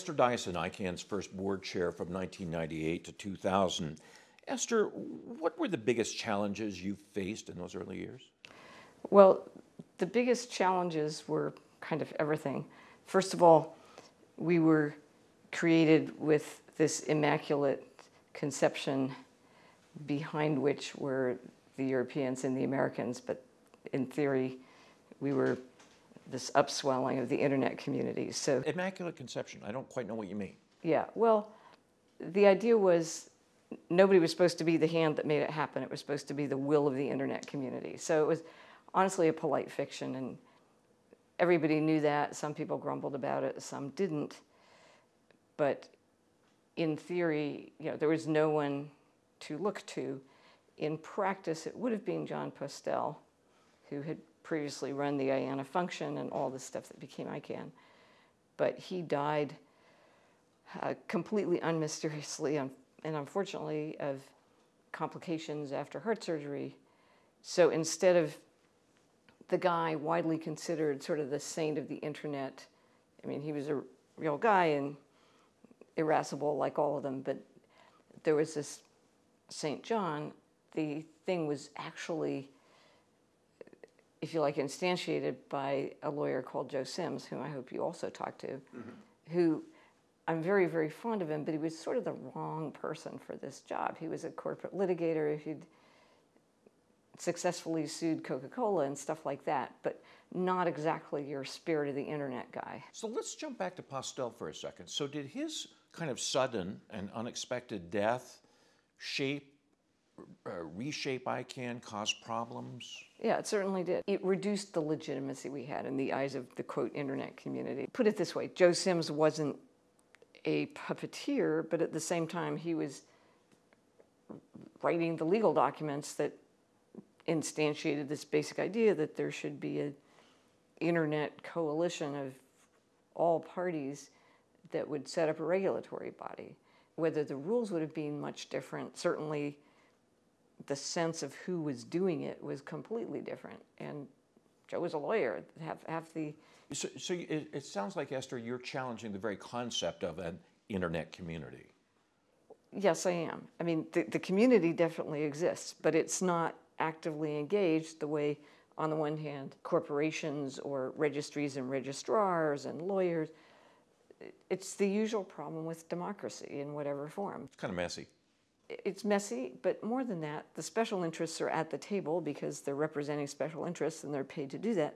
Esther Dyson, ICANN's first board chair from 1998 to 2000. Esther, what were the biggest challenges you faced in those early years? Well, the biggest challenges were kind of everything. First of all, we were created with this immaculate conception behind which were the Europeans and the Americans, but in theory, we were this upswelling of the internet community. So immaculate conception. I don't quite know what you mean. Yeah. Well, the idea was nobody was supposed to be the hand that made it happen. It was supposed to be the will of the internet community. So it was honestly a polite fiction, and everybody knew that. Some people grumbled about it, some didn't. But in theory, you know, there was no one to look to. In practice, it would have been John Postel, who had previously run the IANA function and all the stuff that became ICANN. But he died uh, completely unmysteriously and unfortunately of complications after heart surgery. So instead of the guy widely considered sort of the saint of the internet, I mean, he was a real guy and irascible like all of them, but there was this St. John. The thing was actually if you like, instantiated by a lawyer called Joe Sims, whom I hope you also talked to, mm-hmm. who I'm very, very fond of him, but he was sort of the wrong person for this job. He was a corporate litigator. He'd successfully sued Coca Cola and stuff like that, but not exactly your spirit of the internet guy. So let's jump back to Postel for a second. So, did his kind of sudden and unexpected death shape uh, reshape ICANN cause problems? Yeah, it certainly did. It reduced the legitimacy we had in the eyes of the quote internet community. Put it this way Joe Sims wasn't a puppeteer, but at the same time, he was writing the legal documents that instantiated this basic idea that there should be an internet coalition of all parties that would set up a regulatory body. Whether the rules would have been much different, certainly the sense of who was doing it was completely different. And Joe was a lawyer. Half, half the so, so it, it, sounds like Esther, you're challenging the very concept of an internet community. Yes, I am. I mean, the, the community definitely exists, but it's not actively engaged the way, on the one hand, corporations or registries and registrars and lawyers. It's the usual problem with democracy in whatever form. It's kind of messy it's messy, but more than that, the special interests are at the table because they're representing special interests and they're paid to do that.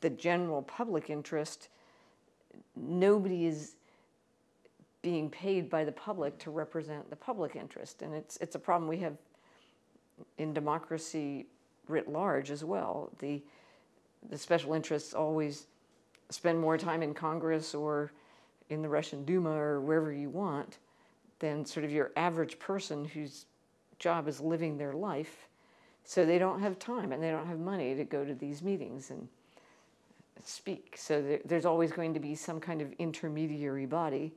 The general public interest, nobody is being paid by the public to represent the public interest. And it's, it's a problem we have in democracy writ large as well. The, the special interests always spend more time in Congress or in the Russian Duma or wherever you want than sort of your average person whose job is living their life. So they don't have time and they don't have money to go to these meetings and speak. So there, there's always going to be some kind of intermediary body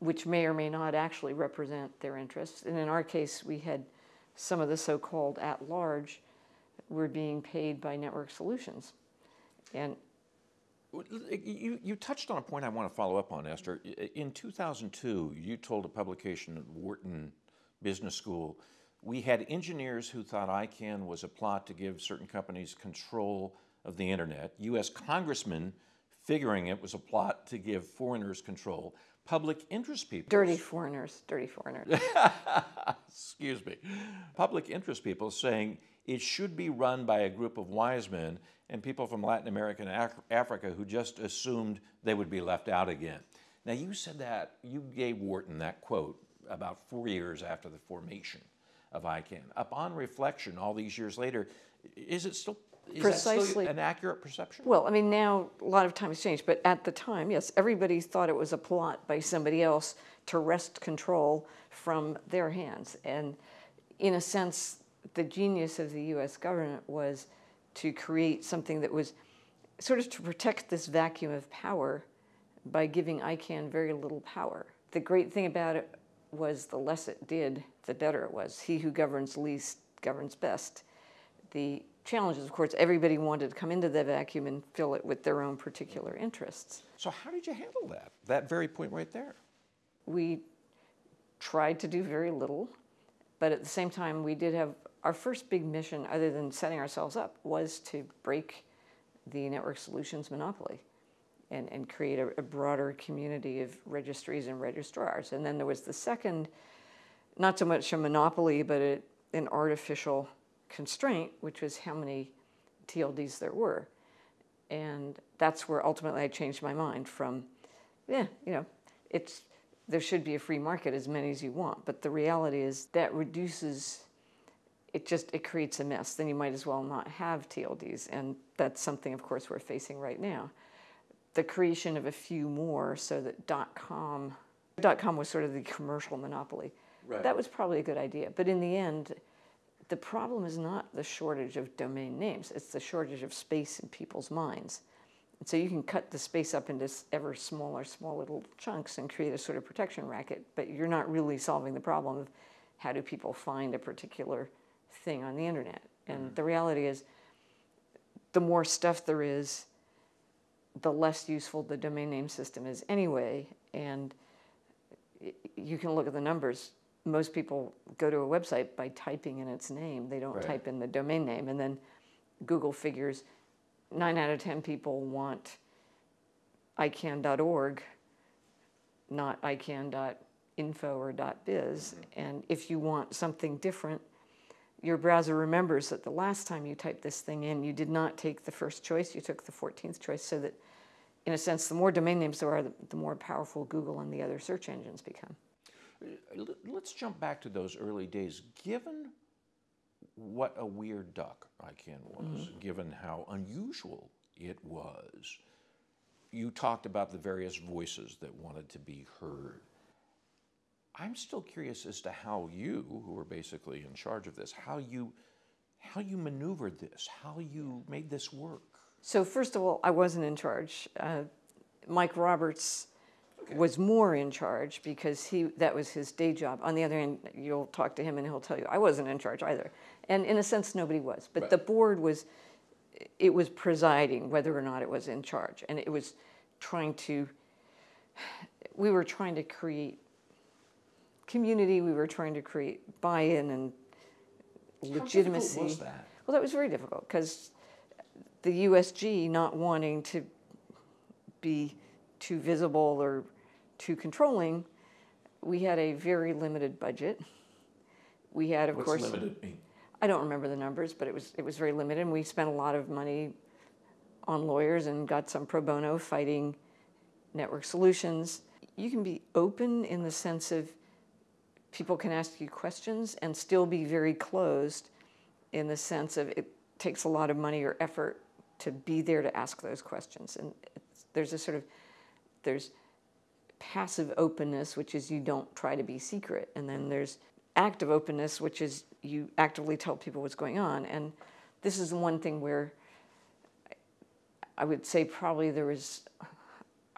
which may or may not actually represent their interests. And in our case, we had some of the so called at large were being paid by network solutions. And you, you touched on a point I want to follow up on, Esther. In 2002, you told a publication at Wharton Business School, we had engineers who thought ICANN was a plot to give certain companies control of the internet, U.S. congressmen figuring it was a plot to give foreigners control, public interest people. Dirty foreigners, dirty foreigners. Excuse me. Public interest people saying it should be run by a group of wise men and people from Latin America and Af- Africa who just assumed they would be left out again. Now, you said that, you gave Wharton that quote about four years after the formation of ICANN. Upon reflection, all these years later, is it still is Precisely. an accurate perception? Well, I mean, now a lot of times changed, but at the time, yes, everybody thought it was a plot by somebody else to wrest control from their hands. And in a sense, the genius of the US government was to create something that was sort of to protect this vacuum of power by giving ICANN very little power. The great thing about it was the less it did, the better it was. He who governs least governs best. The challenge is, Of course, everybody wanted to come into the vacuum and fill it with their own particular interests. So, how did you handle that? That very point right there. We tried to do very little, but at the same time, we did have our first big mission, other than setting ourselves up, was to break the network solutions monopoly and, and create a, a broader community of registries and registrars. And then there was the second, not so much a monopoly, but a, an artificial constraint, which was how many TLDs there were. And that's where ultimately I changed my mind from, yeah, you know, it's there should be a free market as many as you want, but the reality is that reduces it just it creates a mess. Then you might as well not have TLDs, and that's something, of course, we're facing right now. The creation of a few more, so that .com, .com was sort of the commercial monopoly. Right. That was probably a good idea, but in the end, the problem is not the shortage of domain names; it's the shortage of space in people's minds. And so you can cut the space up into ever smaller, small little chunks and create a sort of protection racket, but you're not really solving the problem of how do people find a particular thing on the internet. And mm-hmm. the reality is, the more stuff there is, the less useful the domain name system is anyway. And you can look at the numbers. Most people go to a website by typing in its name, they don't right. type in the domain name. And then Google figures nine out of 10 people want icann.org, not icann.info or .biz. Mm-hmm. And if you want something different, your browser remembers that the last time you typed this thing in, you did not take the first choice, you took the 14th choice, so that, in a sense, the more domain names there are, the, more powerful Google and the other search engines become. Let's jump back to those early days. Given what a weird duck ICANN was, mm-hmm. given how unusual it was, you talked about the various voices that wanted to be heard. I'm still curious as to how you, who were basically in charge of this, how you how you maneuvered this, how you made this work. So first of all, I wasn't in charge. Uh, Mike Roberts okay. was more in charge because he that was his day job. On the other hand, you'll talk to him and he'll tell you I wasn't in charge either. And in a sense, nobody was. But right. the board was it was presiding whether or not it was in charge, and it was trying to. We were trying to create community. We were trying to create buy-in and legitimacy. How was that? Well, that was very difficult because the USG not wanting to be too visible or too controlling, we had a very limited budget. We had, of What's course, limited mean? I don't remember the numbers, but it was it was very limited. And we spent a lot of money on lawyers and got some pro bono fighting network solutions. You can be open in the sense of people can ask you questions and still be very closed in the sense of it takes a lot of money or effort to be there to ask those questions. And there's a sort of, there's passive openness, which is you don't try to be secret. And then there's active openness, which is you actively tell people what's going on. And this is the one thing where I would say probably there was,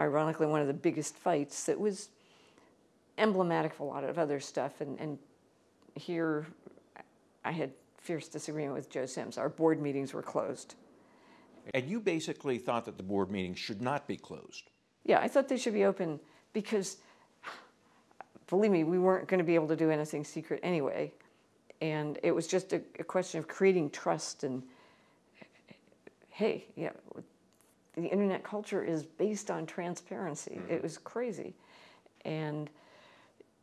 ironically, one of the biggest fights that was emblematic of a lot of other stuff. And, and here I had fierce disagreement with Joe Sims. Our board meetings were closed. And you basically thought that the board meetings should not be closed. Yeah, I thought they should be open because, believe me, we weren't going to be able to do anything secret anyway. And it was just a, a question of creating trust and, hey, yeah, the internet culture is based on transparency. Mm-hmm. It was crazy. And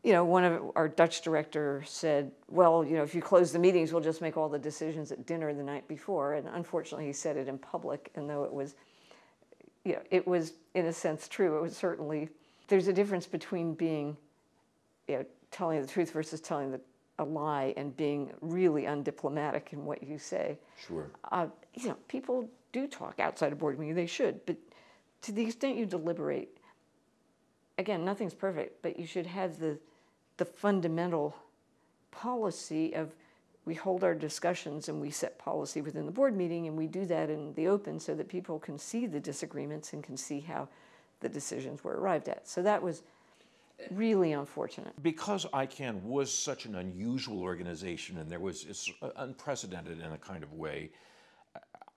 you know, one of our Dutch director said, well, you know, if you close the meetings, we'll just make all the decisions at dinner the night before. And unfortunately, he said it in public, and though it was, you know, it was in a sense true. It was certainly, there's a difference between being, you know, telling the truth versus telling the, a lie and being really undiplomatic in what you say. Sure. Uh, you know, people do talk outside a board meeting, they should, but to the extent you deliberate, again, nothing's perfect, but you should have the the fundamental policy of we hold our discussions and we set policy within the board meeting and we do that in the open so that people can see the disagreements and can see how the decisions were arrived at. So that was really unfortunate. Because ICANN was such an unusual organization and there was it's unprecedented in a kind of way,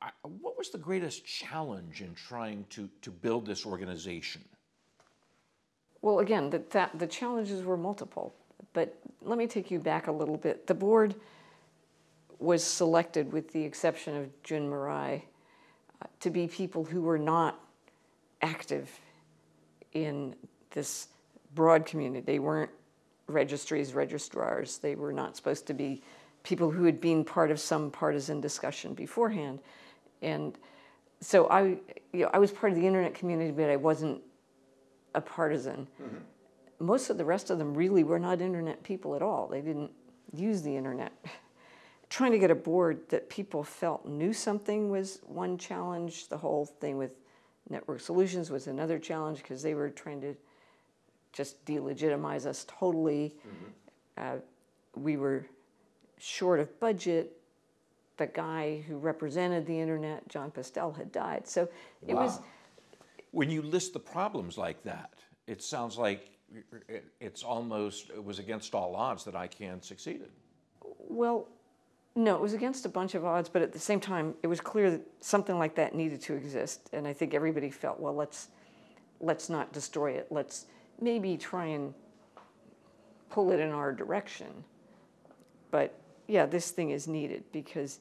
I, what was the greatest challenge in trying to, to build this organization? Well, again, the, that, the challenges were multiple, but let me take you back a little bit. The board was selected, with the exception of Jun Murai, uh, to be people who were not active in this broad community. They weren't registries, registrars. They were not supposed to be people who had been part of some partisan discussion beforehand. And so I, you know, I was part of the internet community, but I wasn't a partisan. Mm-hmm. Most of the rest of them really were not internet people at all. They didn't use the internet. Trying to get a board that people felt knew something was one challenge. The whole thing with network solutions was another challenge because they were trying to just delegitimize us totally. Mm-hmm. Uh, we were short of budget. The guy who represented the internet, Jon Postel, had died. So it wow. was when you list the problems like that, it sounds like it's almost, it was against all odds that ICANN succeeded. Well, no, it was against a bunch of odds, but at the same time, it was clear that something like that needed to exist. And I think everybody felt, well, let's, let's not destroy it. Let's maybe try and pull it in our direction. But yeah, this thing is needed because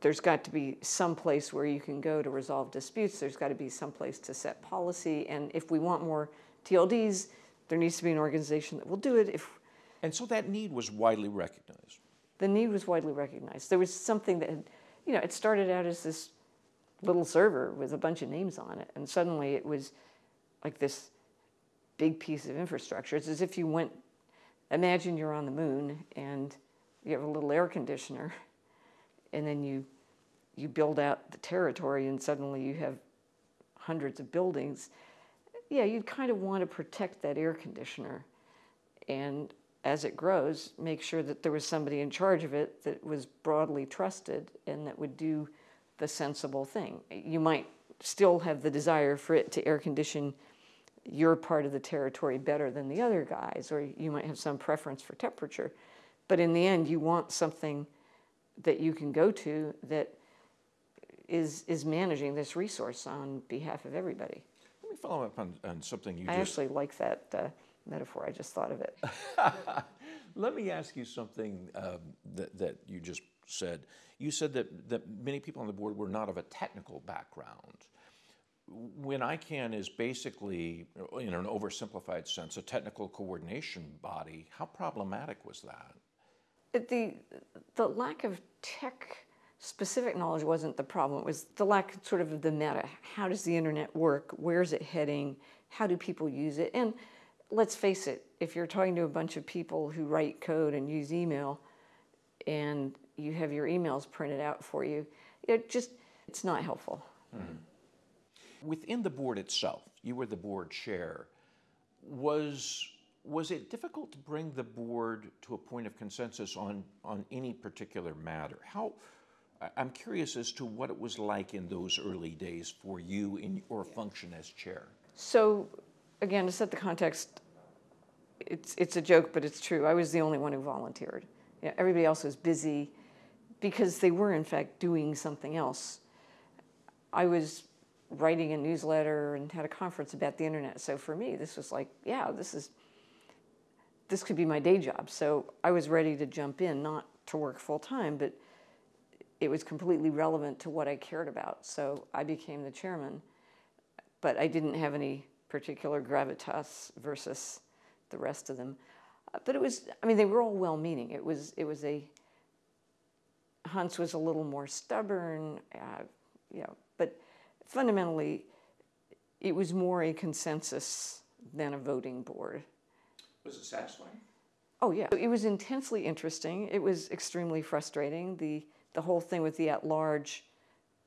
there's got to be some place where you can go to resolve disputes. There's got to be some place to set policy. And if we want more TLDs, there needs to be an organization that will do it. If and so that need was widely recognized. The need was widely recognized. There was something that, had, you know, it started out as this little server with a bunch of names on it, and suddenly it was like this big piece of infrastructure. It's as if you went. Imagine you're on the moon and you have a little air conditioner and then you you build out the territory and suddenly you have hundreds of buildings yeah you'd kind of want to protect that air conditioner. And as it grows make sure that there was somebody in charge of it that was broadly trusted and that would do the sensible thing. You might still have the desire for it to air condition your part of the territory better than the other guys or you might have some preference for temperature. But in the end you want something that you can go to that is is managing this resource on behalf of everybody. Let me follow up on, on something you just I just... actually like that uh, metaphor. I just thought of it. Let me ask you something um, that, that you just said. You said that, that many people on the board were not of a technical background. When ICANN is basically, in an oversimplified sense, a technical coordination body, how problematic was that? The the lack of tech specific knowledge wasn't the problem. It was the lack sort of the meta. How does the internet work? Where's it heading? How do people use it? And let's face it, if you're talking to a bunch of people who write code and use email and you have your emails printed out for you, it just it's not helpful. Mm-hmm. Within the board itself, you were the board chair. Was was it difficult to bring the board to a point of consensus on, on any particular matter? How, I'm curious as to what it was like in those early days for you in your function as chair. So, again, to set the context, it's, it's a joke, but it's true. I was the only one who volunteered. Yeah, everybody else was busy because they were, in fact, doing something else. I was writing a newsletter and had a conference about the internet. So for me, this was like, yeah, this is this could be my day job. So I was ready to jump in, not to work full time, but it was completely relevant to what I cared about. So I became the chairman, but I didn't have any particular gravitas versus the rest of them. Uh, but it was, I mean, they were all well meaning. It was, it was a, Hans was a little more stubborn, uh, you know, but fundamentally, it was more a consensus than a voting board. Was it satisfying? Oh yeah, it was intensely interesting. It was extremely frustrating. The the whole thing with the at large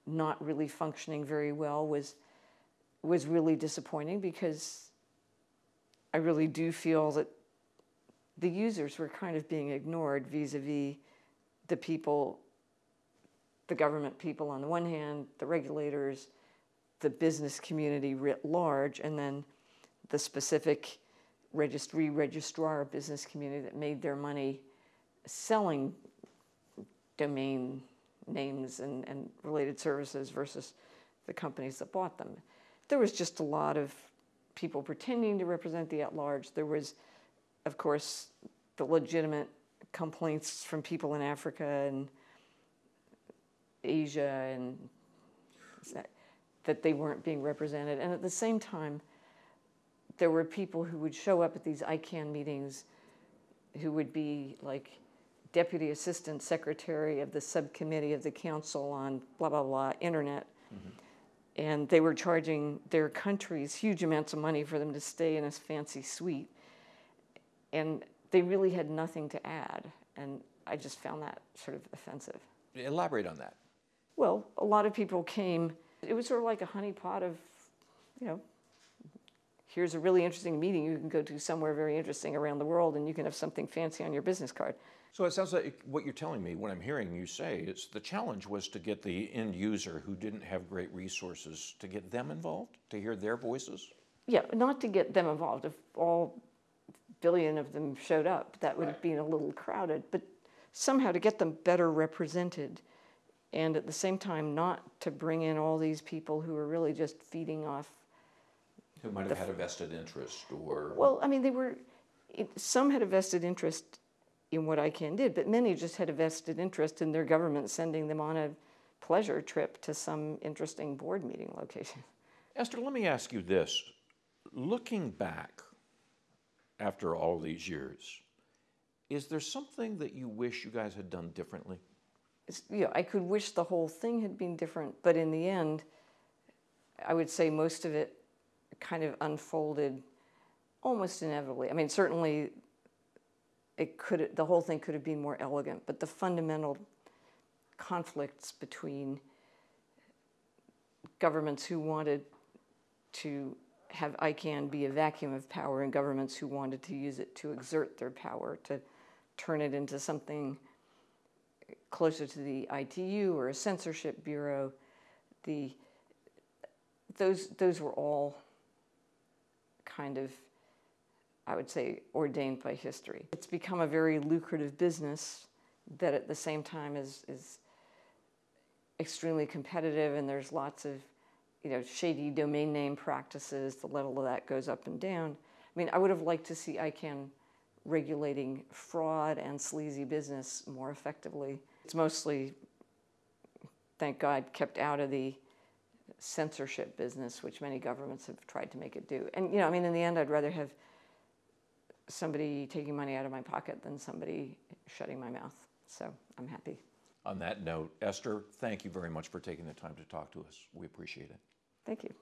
not really functioning very well was was really disappointing because I really do feel that the users were kind of being ignored vis-a-vis the people the government people on the one hand, the regulators, the business community writ large, and then the specific registry registrar business community that made their money selling domain names and, and related services versus the companies that bought them. There was just a lot of people pretending to represent the at large. There was, of course, the legitimate complaints from people in Africa and Asia and that they weren't being represented. And at the same time, there were people who would show up at these ICANN meetings who would be like deputy assistant secretary of the subcommittee of the council on blah, blah, blah, internet. Mm-hmm. And they were charging their countries huge amounts of money for them to stay in a fancy suite. And they really had nothing to add. And I just found that sort of offensive. Elaborate on that. Well, a lot of people came, it was sort of like a honeypot of, you know, here's a really interesting meeting you can go to somewhere very interesting around the world and you can have something fancy on your business card. So it sounds like what you're telling me, what I'm hearing you say, is the challenge was to get the end user who didn't have great resources to get them involved, to hear their voices? Yeah, not to get them involved. If all billion of them showed up, that would right. have been a little crowded, but somehow to get them better represented and at the same time not to bring in all these people who are really just feeding off who might have had a vested interest or well i mean they were some had a vested interest in what ICANN did, but many just had a vested interest in their government sending them on a pleasure trip to some interesting board meeting location. Esther, let me ask you this. Looking back after all these years, is there something that you wish you guys had done differently? It's, you know, I could wish the whole thing had been different, but in the end, I would say most of it kind of unfolded almost inevitably. I mean, certainly it could the whole thing could have been more elegant, but the fundamental conflicts between governments who wanted to have ICANN be a vacuum of power and governments who wanted to use it to exert their power, to turn it into something closer to the ITU or a censorship bureau. The, those, those were all kind of I would say, ordained by history. It's become a very lucrative business that at the same time is, is extremely competitive and there's lots of you know, shady domain name practices. The level of that goes up and down. I mean, I would have liked to see ICANN regulating fraud and sleazy business more effectively. It's mostly, thank God, kept out of the censorship business, which many governments have tried to make it do. And, you know, I mean, in the end, I'd rather have somebody taking money out of my pocket than somebody shutting my mouth. So I'm happy. On that note, Esther, thank you very much for taking the time to talk to us. We appreciate it. Thank you.